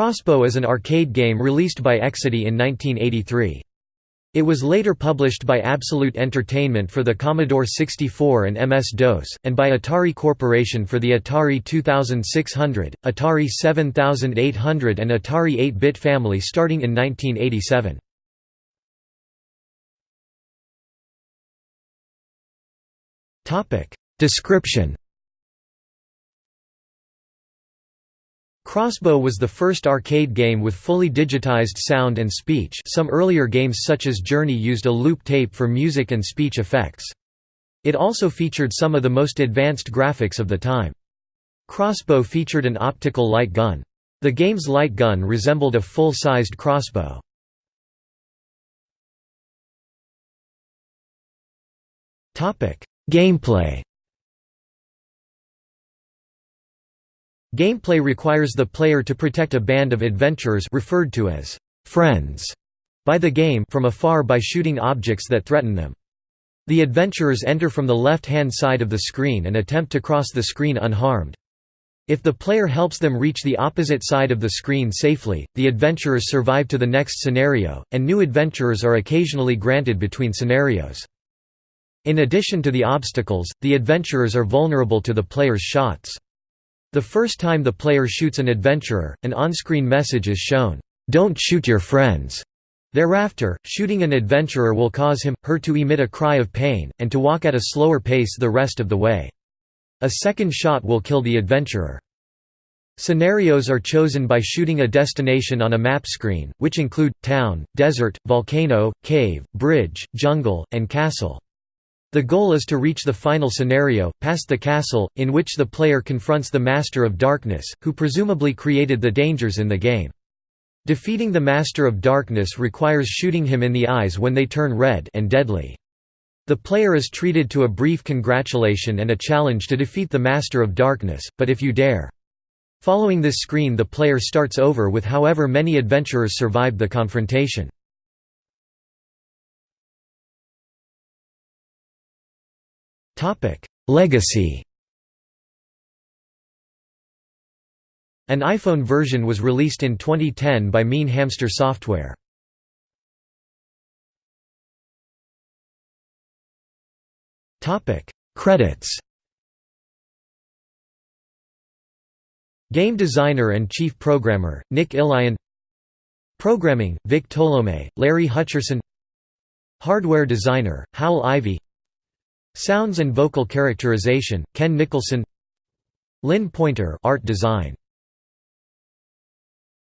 Crossbow is an arcade game released by Exidy in 1983. It was later published by Absolute Entertainment for the Commodore 64 and MS-DOS, and by Atari Corporation for the Atari 2600, Atari 7800 and Atari 8-bit family starting in 1987. Description Crossbow was the first arcade game with fully digitized sound and speech some earlier games such as Journey used a loop tape for music and speech effects. It also featured some of the most advanced graphics of the time. Crossbow featured an optical light gun. The game's light gun resembled a full-sized crossbow. Gameplay Gameplay requires the player to protect a band of adventurers referred to as friends by the game from afar by shooting objects that threaten them. The adventurers enter from the left-hand side of the screen and attempt to cross the screen unharmed. If the player helps them reach the opposite side of the screen safely, the adventurers survive to the next scenario, and new adventurers are occasionally granted between scenarios. In addition to the obstacles, the adventurers are vulnerable to the player's shots. The first time the player shoots an adventurer, an on-screen message is shown, "'Don't shoot your friends'". Thereafter, shooting an adventurer will cause him, her to emit a cry of pain, and to walk at a slower pace the rest of the way. A second shot will kill the adventurer. Scenarios are chosen by shooting a destination on a map screen, which include, town, desert, volcano, cave, bridge, jungle, and castle. The goal is to reach the final scenario, past the castle, in which the player confronts the Master of Darkness, who presumably created the dangers in the game. Defeating the Master of Darkness requires shooting him in the eyes when they turn red and deadly. The player is treated to a brief congratulation and a challenge to defeat the Master of Darkness, but if you dare. Following this screen the player starts over with however many adventurers survived the confrontation. Legacy. An iPhone version was released in 2010 by Mean Hamster Software. Credits. Game designer and chief programmer, Nick Ilion. Programming, Vic Tolomei, Larry Hutcherson. Hardware designer, Hal Ivey Sounds and vocal characterization, Ken Nicholson. Lynn Pointer art design